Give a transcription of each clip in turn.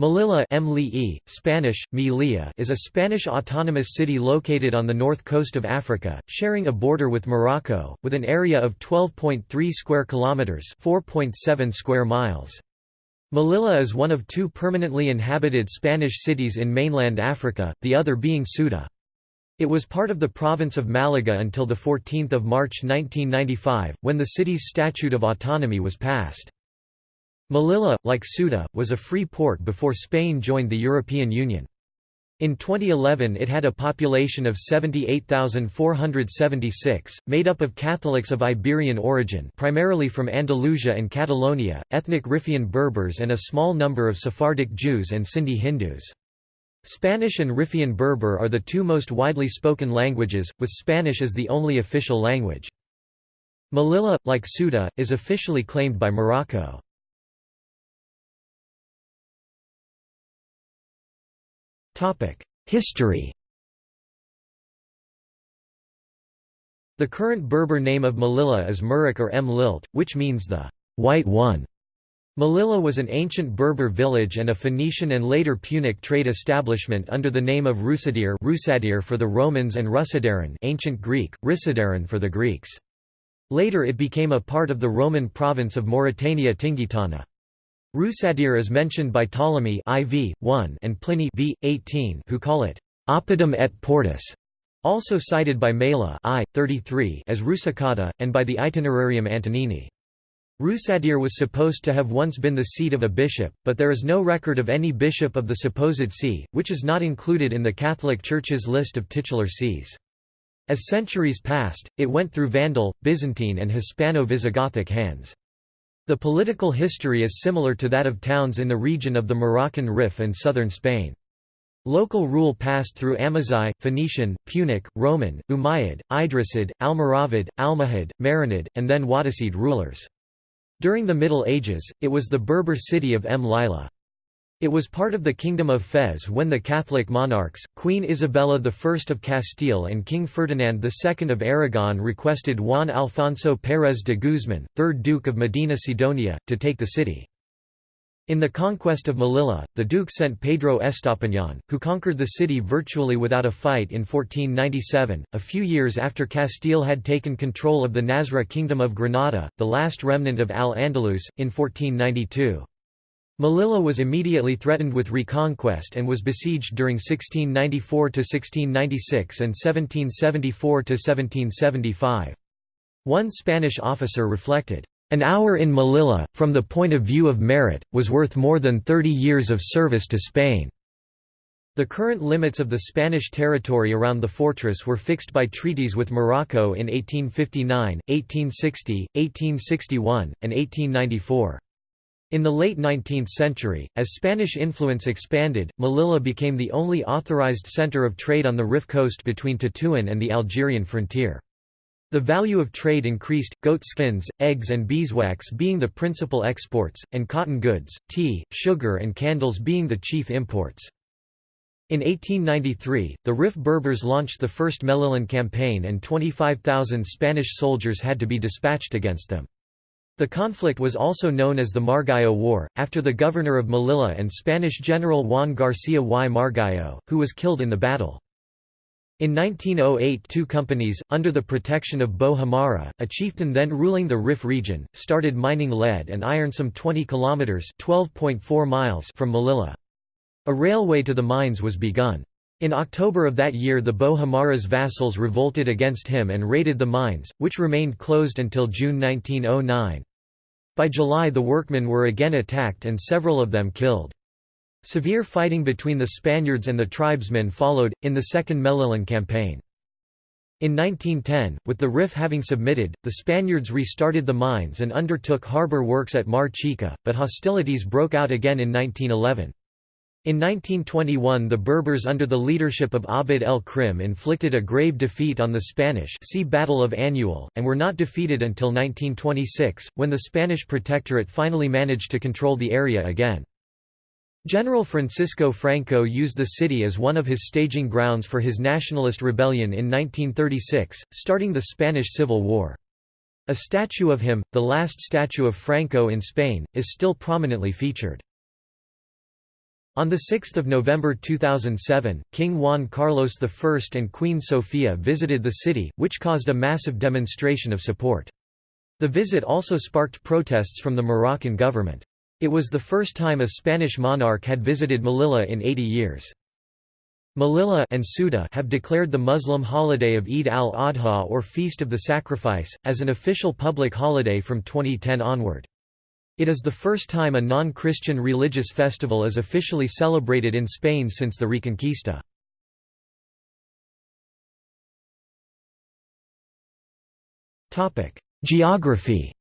Melilla Spanish, Melilla is a Spanish autonomous city located on the north coast of Africa, sharing a border with Morocco, with an area of 12.3 square kilometers (4.7 square miles). Melilla is one of two permanently inhabited Spanish cities in mainland Africa, the other being Ceuta. It was part of the province of Malaga until 14 March 1995, when the city's Statute of Autonomy was passed. Melilla, like Ceuta, was a free port before Spain joined the European Union. In 2011 it had a population of 78,476, made up of Catholics of Iberian origin primarily from Andalusia and Catalonia, ethnic Riffian Berbers and a small number of Sephardic Jews and Sindhi Hindus. Spanish and Riffian Berber are the two most widely spoken languages, with Spanish as the only official language. Melilla, like Ceuta, is officially claimed by Morocco. History The current Berber name of Melilla is Murik or M. Lilt, which means the white one. Melilla was an ancient Berber village and a Phoenician and later Punic trade establishment under the name of Rusadir, Rusadir for the Romans and Rusidaran ancient Greek, Risidaran for the Greeks. Later it became a part of the Roman province of Mauritania Tingitana. Rusadir is mentioned by Ptolemy IV, 1 and Pliny v. 18 who call it Oppidum et Portus, also cited by Mela I, 33 as Rusicata, and by the Itinerarium Antonini. Rusadir was supposed to have once been the seat of a bishop, but there is no record of any bishop of the supposed see, which is not included in the Catholic Church's list of titular sees. As centuries passed, it went through Vandal, Byzantine and Hispano-Visigothic hands. The political history is similar to that of towns in the region of the Moroccan Rif and southern Spain. Local rule passed through Amazigh, Phoenician, Punic, Roman, Umayyad, Idrisid, Almoravid, Almohad, Marinid, and then Wattasid rulers. During the Middle Ages, it was the Berber city of M. Lila. It was part of the Kingdom of Fez when the Catholic monarchs, Queen Isabella I of Castile and King Ferdinand II of Aragon requested Juan Alfonso Pérez de Guzmán, 3rd Duke of Medina Sidonia, to take the city. In the conquest of Melilla, the Duke sent Pedro Estapiñán, who conquered the city virtually without a fight in 1497, a few years after Castile had taken control of the Nasrid Kingdom of Granada, the last remnant of Al-Andalus, in 1492. Melilla was immediately threatened with reconquest and was besieged during 1694–1696 and 1774–1775. One Spanish officer reflected, "...an hour in Melilla, from the point of view of merit, was worth more than thirty years of service to Spain." The current limits of the Spanish territory around the fortress were fixed by treaties with Morocco in 1859, 1860, 1861, and 1894. In the late 19th century, as Spanish influence expanded, Melilla became the only authorized center of trade on the Rif coast between Tetuan and the Algerian frontier. The value of trade increased, goat skins, eggs and beeswax being the principal exports, and cotton goods, tea, sugar and candles being the chief imports. In 1893, the Rif Berbers launched the first Melillan campaign and 25,000 Spanish soldiers had to be dispatched against them. The conflict was also known as the Margallo War, after the governor of Melilla and Spanish general Juan García y Margallo, who was killed in the battle. In 1908 two companies, under the protection of Bou Hmara, a chieftain then ruling the Rif region, started mining lead and iron some 20 kilometres from Melilla. A railway to the mines was begun. In October of that year the Bou Hmara's vassals revolted against him and raided the mines, which remained closed until June 1909. By July the workmen were again attacked and several of them killed. Severe fighting between the Spaniards and the tribesmen followed, in the Second Melillan campaign. In 1910, with the RIF having submitted, the Spaniards restarted the mines and undertook harbour works at Mar Chica, but hostilities broke out again in 1911. In 1921 the Berbers under the leadership of Abd el-Krim inflicted a grave defeat on the Spanish see Battle of Annual, and were not defeated until 1926, when the Spanish protectorate finally managed to control the area again. General Francisco Franco used the city as one of his staging grounds for his nationalist rebellion in 1936, starting the Spanish Civil War. A statue of him, the last statue of Franco in Spain, is still prominently featured. On 6 November 2007, King Juan Carlos I and Queen Sofia visited the city, which caused a massive demonstration of support. The visit also sparked protests from the Moroccan government. It was the first time a Spanish monarch had visited Melilla in 80 years. Melilla and Ceuta have declared the Muslim holiday of Eid al-Adha or Feast of the Sacrifice, as an official public holiday from 2010 onward. It is the first time a non-Christian religious festival is officially celebrated in Spain since the Reconquista. Geography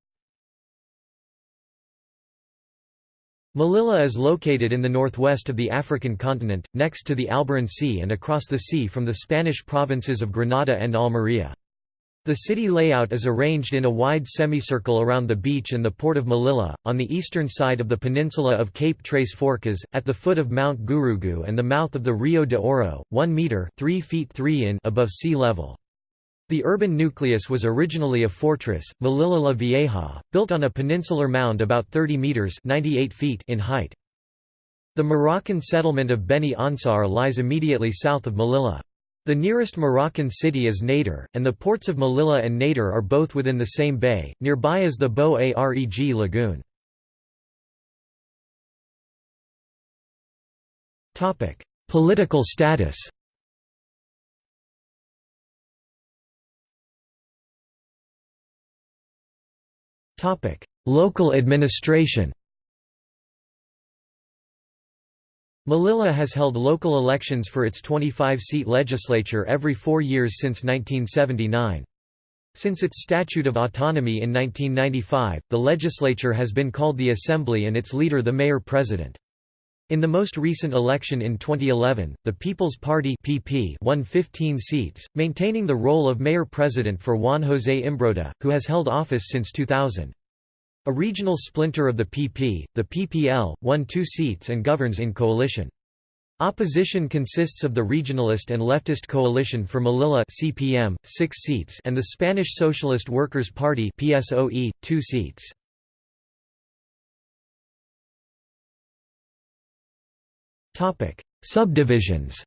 Melilla is located in the northwest of the African continent, next to the Alboran Sea and across the sea from the Spanish provinces of Granada and Almería. The city layout is arranged in a wide semicircle around the beach and the port of Melilla, on the eastern side of the peninsula of Cape Tres Forcas, at the foot of Mount Gurugú and the mouth of the Rio de Oro, 1 metre 3 feet 3 in above sea level. The urban nucleus was originally a fortress, Melilla la Vieja, built on a peninsular mound about 30 metres 98 feet in height. The Moroccan settlement of Beni Ansar lies immediately south of Melilla. The nearest Moroccan city is Nador, and the ports of Melilla and Nador are both within the same bay. Nearby is the Bou Areg lagoon. Topic: Political status. Topic: Local administration. Melilla has held local elections for its 25-seat legislature every four years since 1979. Since its Statute of Autonomy in 1995, the legislature has been called the Assembly and its leader the Mayor-President. In the most recent election in 2011, the People's Party (PP) won 15 seats, maintaining the role of mayor-president for Juan José Imbroda, who has held office since 2000. A regional splinter of the PP, the PPL, won two seats and governs in coalition. Opposition consists of the regionalist and leftist Coalition for Melilla (CPM), 6 seats, and the Spanish Socialist Workers' Party (PSOE), 2 seats. Topic: Subdivisions.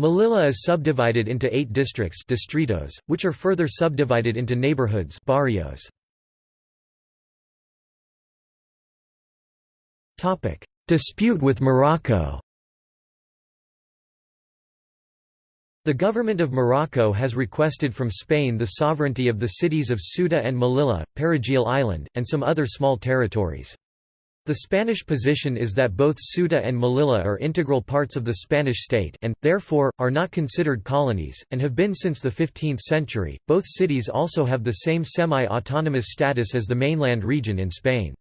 Melilla is subdivided into eight districts distritos, which are further subdivided into neighborhoods barrios. Dispute with Morocco The government of Morocco has requested from Spain the sovereignty of the cities of Ceuta and Melilla, Perejil Island, and some other small territories. The Spanish position is that both Ceuta and Melilla are integral parts of the Spanish state and, therefore, are not considered colonies, and have been since the 15th century. Both cities also have the same semi autonomous status as the mainland region in Spain.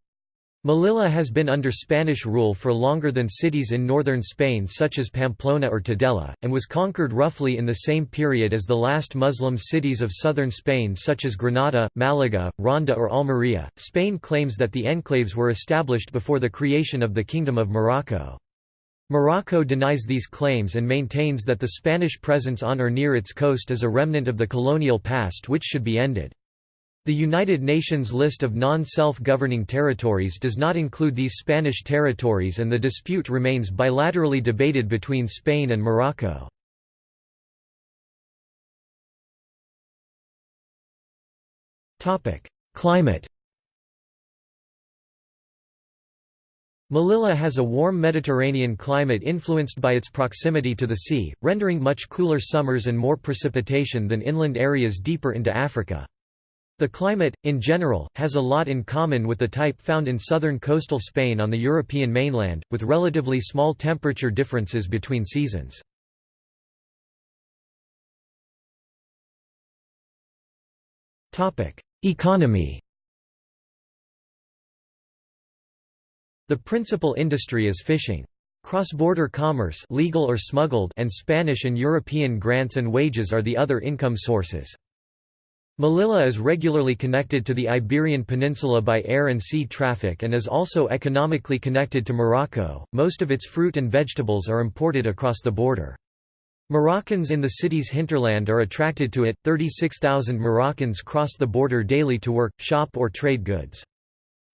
Melilla has been under Spanish rule for longer than cities in northern Spain such as Pamplona or Tudela, and was conquered roughly in the same period as the last Muslim cities of southern Spain such as Granada, Malaga, Ronda or Almería. Spain claims that the enclaves were established before the creation of the Kingdom of Morocco. Morocco denies these claims and maintains that the Spanish presence on or near its coast is a remnant of the colonial past which should be ended. The United Nations list of non-self-governing territories does not include these Spanish territories and the dispute remains bilaterally debated between Spain and Morocco. Climate Melilla has a warm Mediterranean climate influenced by its proximity to the sea, rendering much cooler summers and more precipitation than inland areas deeper into Africa. The climate, in general, has a lot in common with the type found in southern coastal Spain on the European mainland, with relatively small temperature differences between seasons. Economy The principal industry is fishing. Cross-border commerce legal or smuggled and Spanish and European grants and wages are the other income sources. Melilla is regularly connected to the Iberian Peninsula by air and sea traffic and is also economically connected to Morocco. Most of its fruit and vegetables are imported across the border. Moroccans in the city's hinterland are attracted to it. 36,000 Moroccans cross the border daily to work, shop, or trade goods.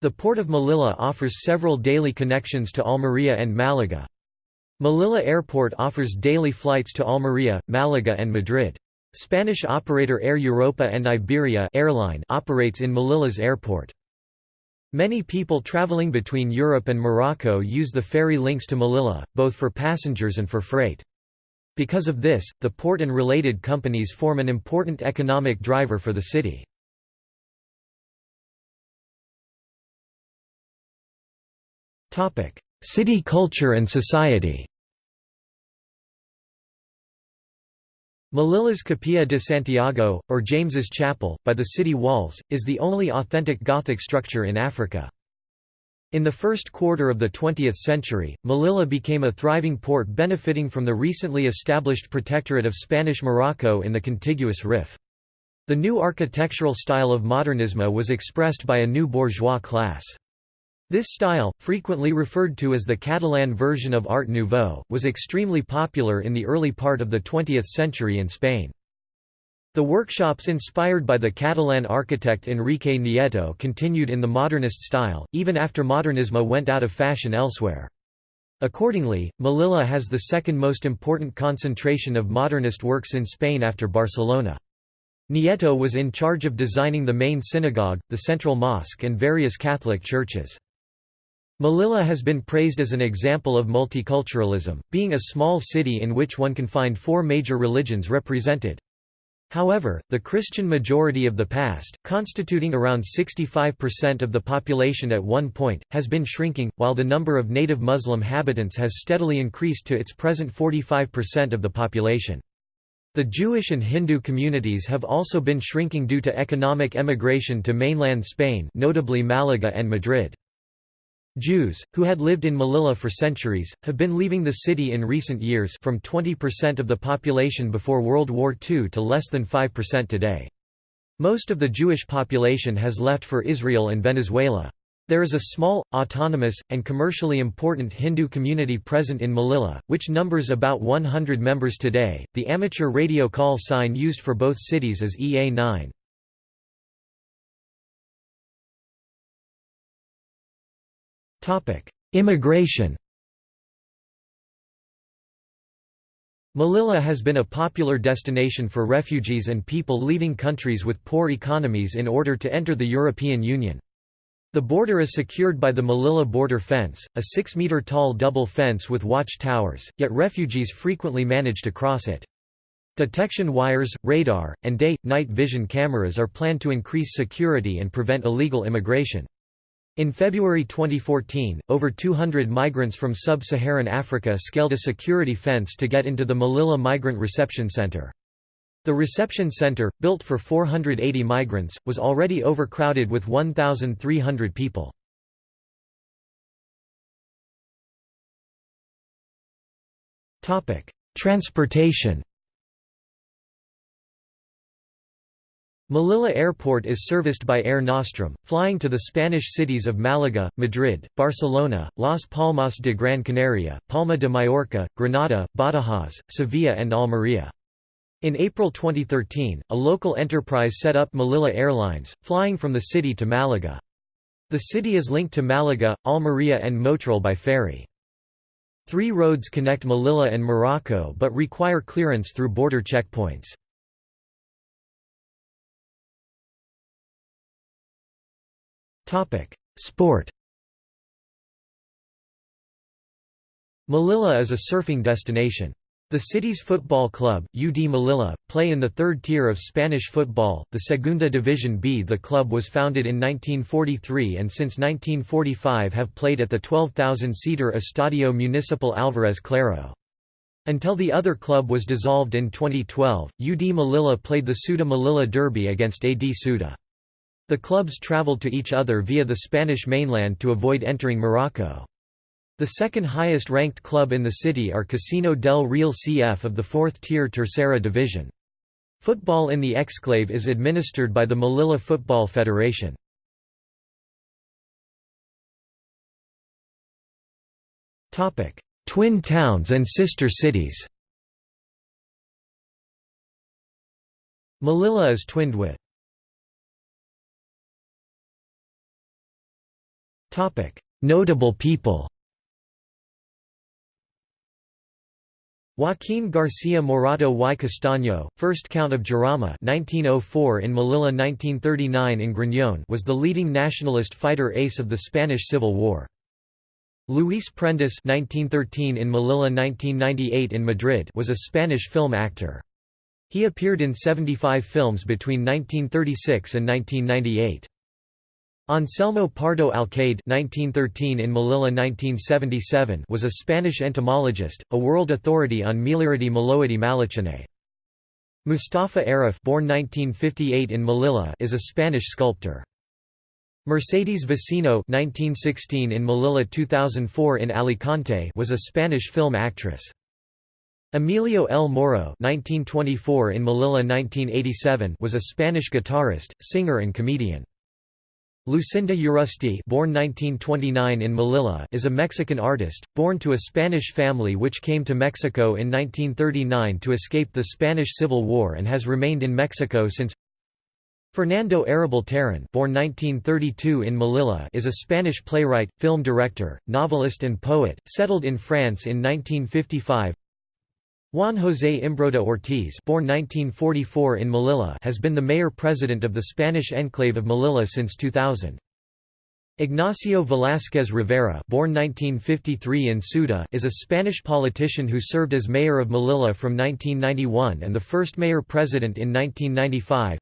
The port of Melilla offers several daily connections to Almería and Málaga. Melilla Airport offers daily flights to Almería, Málaga and Madrid. Spanish operator Air Europa and Iberia airline operates in Melilla's airport. Many people traveling between Europe and Morocco use the ferry links to Melilla, both for passengers and for freight. Because of this, the port and related companies form an important economic driver for the city. City culture and society Melilla's Capilla de Santiago, or James's Chapel, by the city walls, is the only authentic Gothic structure in Africa. In the first quarter of the 20th century, Melilla became a thriving port benefiting from the recently established protectorate of Spanish Morocco in the contiguous Rif. The new architectural style of modernismo was expressed by a new bourgeois class. This style, frequently referred to as the Catalan version of Art Nouveau, was extremely popular in the early part of the 20th century in Spain. The workshops inspired by the Catalan architect Enrique Nieto continued in the modernist style, even after modernismo went out of fashion elsewhere. Accordingly, Melilla has the second most important concentration of modernist works in Spain after Barcelona. Nieto was in charge of designing the main synagogue, the central mosque and various Catholic churches. Melilla has been praised as an example of multiculturalism, being a small city in which one can find four major religions represented. However, the Christian majority of the past, constituting around 65% of the population at one point, has been shrinking, while the number of native Muslim habitants has steadily increased to its present 45% of the population. The Jewish and Hindu communities have also been shrinking due to economic emigration to mainland Spain notably Malaga and Madrid. Jews, who had lived in Melilla for centuries, have been leaving the city in recent years from 20% of the population before World War II to less than 5% today. Most of the Jewish population has left for Israel and Venezuela. There is a small, autonomous, and commercially important Hindu community present in Melilla, which numbers about 100 members today. The amateur radio call sign used for both cities is EA9. Immigration Melilla has been a popular destination for refugees and people leaving countries with poor economies in order to enter the European Union. The border is secured by the Melilla border fence, a 6-metre-tall double fence with watch towers, yet refugees frequently manage to cross it. Detection wires, radar, and day-night vision cameras are planned to increase security and prevent illegal immigration. In February 2014, over 200 migrants from sub-Saharan Africa scaled a security fence to get into the Melilla Migrant Reception Center. The reception center, built for 480 migrants, was already overcrowded with 1,300 people. Transportation Melilla Airport is serviced by Air Nostrum, flying to the Spanish cities of Málaga, Madrid, Barcelona, Las Palmas de Gran Canaria, Palma de Mallorca, Granada, Badajoz, Sevilla and Almería. In April 2013, a local enterprise set up Melilla Airlines, flying from the city to Málaga. The city is linked to Málaga, Almería and Motril by ferry. Three roads connect Melilla and Morocco but require clearance through border checkpoints. Sport Melilla is a surfing destination. The city's football club, UD Melilla, play in the third tier of Spanish football, the Segunda División B. The club was founded in 1943 and since 1945 have played at the 12,000-seater Estadio Municipal Alvarez Claro. Until the other club was dissolved in 2012, UD Melilla played the Ceuta Melilla Derby against AD Ceuta. The clubs traveled to each other via the Spanish mainland to avoid entering Morocco. The second highest ranked club in the city are Casino del Real CF of the fourth-tier Tercera Division. Football in the exclave is administered by the Melilla Football Federation. Twin towns and sister cities Melilla is twinned with Notable people Joaquín García Morato y Castaño, 1st Count of Jarama 1904 in Melilla 1939 in Griñón was the leading nationalist fighter ace of the Spanish Civil War. Luis Prendes 1913 in Melilla 1998 in Madrid was a Spanish film actor. He appeared in 75 films between 1936 and 1998. Anselmo Pardo Alcaide (1913 in Melilla 1977) was a Spanish entomologist, a world authority on Meliaridae meloidae malacinae. Mustafa Arruf born 1958 in Melilla is a Spanish sculptor. Mercedes Vecino 1916 in Melilla 2004 in Alicante was a Spanish film actress. Emilio El Moro 1924 in Melilla 1987 was a Spanish guitarist, singer and comedian. Lucinda Urrusti born 1929 in Melilla is a Mexican artist, born to a Spanish family which came to Mexico in 1939 to escape the Spanish Civil War and has remained in Mexico since. Fernando Arrabal Terán born 1932 in Melilla is a Spanish playwright, film director, novelist and poet, settled in France in 1955 Juan José Imbroda Ortiz born 1944 in Melilla has been the mayor-president of the Spanish enclave of Melilla since 2000. Ignacio Velázquez Rivera born 1953 in is a Spanish politician who served as mayor of Melilla from 1991 and the first mayor-president in 1995.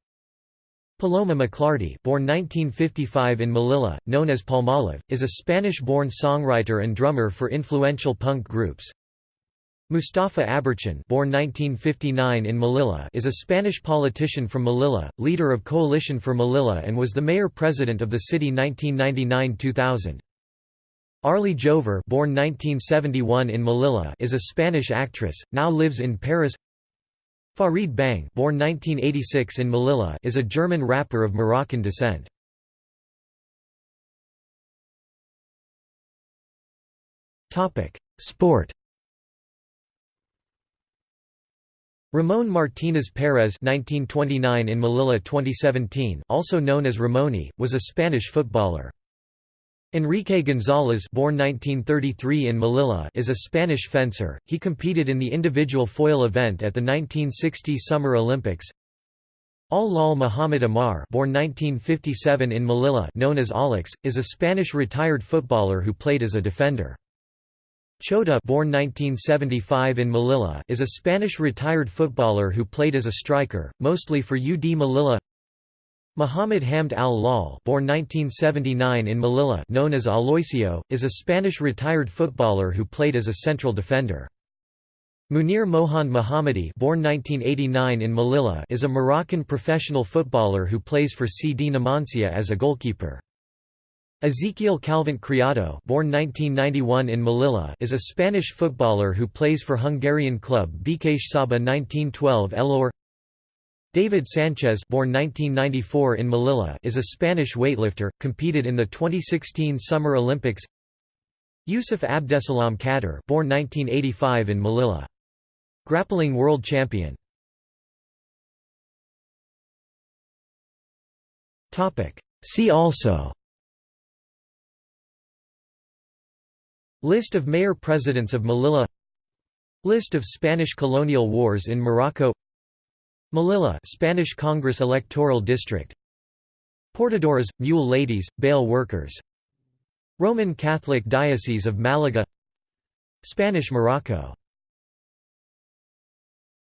Paloma McLardy born 1955 in Melilla, known as Palmolive, is a Spanish-born songwriter and drummer for influential punk groups. Mustafa Aberchán born 1959 in Melilla is a Spanish politician from Melilla, leader of Coalition for Melilla and was the mayor-president of the city 1999–2000. Arly Jover born 1971 in Melilla is a Spanish actress, now lives in Paris Farid Bang born 1986 in Melilla is a German rapper of Moroccan descent. Sport Ramon Martínez Pérez (1929 in Melilla 2017), also known as Ramoni, was a Spanish footballer. Enrique González born 1933 in Melilla is a Spanish fencer. He competed in the individual foil event at the 1960 Summer Olympics. Al-Lal Muhammad Amar born 1957 in Melilla known as Alex, is a Spanish retired footballer who played as a defender. Chota born 1975 in Melilla is a Spanish retired footballer who played as a striker, mostly for UD Melilla Muhammad Hamd al-Lal born 1979 in Melilla known as Aloisio, is a Spanish retired footballer who played as a central defender. Munir Mohand Mohammadi born 1989 in Melilla is a Moroccan professional footballer who plays for CD Numancia as a goalkeeper. Ezequiel Calvente Criado born 1991 in Melilla is a Spanish footballer who plays for Hungarian club Békés Saba 1912 Elor David Sanchez born 1994 in Melilla is a Spanish weightlifter, competed in the 2016 Summer Olympics. Yusuf Abdesalam Kader born 1985 in Melilla. Grappling world champion. See also List of mayor-presidents of Melilla. List of Spanish colonial wars in Morocco. Melilla Spanish Congress electoral district. Portadoras, mule ladies, bail workers. Roman Catholic Diocese of Malaga. Spanish Morocco